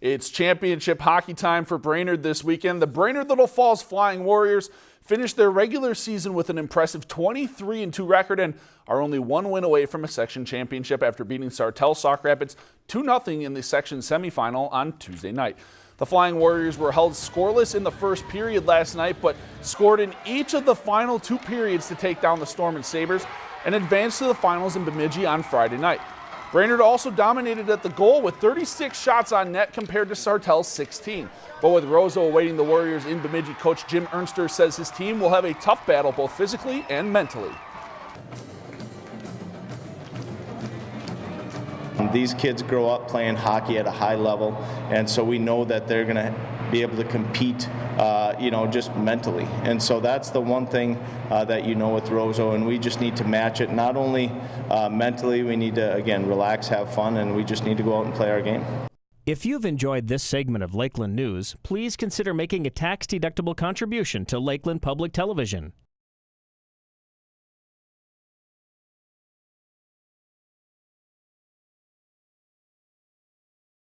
It's championship hockey time for Brainerd this weekend. The Brainerd Little Falls Flying Warriors finished their regular season with an impressive 23-2 record and are only one win away from a section championship after beating Sartell Sauk Rapids 2-0 in the section semifinal on Tuesday night. The Flying Warriors were held scoreless in the first period last night, but scored in each of the final two periods to take down the Storm and Sabres and advance to the finals in Bemidji on Friday night. Brainerd also dominated at the goal with 36 shots on net compared to Sartell's 16. But with Roseau awaiting the Warriors in Bemidji, coach Jim Ernster says his team will have a tough battle both physically and mentally. These kids grow up playing hockey at a high level, and so we know that they're going to be able to compete, uh, you know, just mentally. And so that's the one thing uh, that you know with Roseau, and we just need to match it. Not only uh, mentally, we need to, again, relax, have fun, and we just need to go out and play our game. If you've enjoyed this segment of Lakeland News, please consider making a tax-deductible contribution to Lakeland Public Television.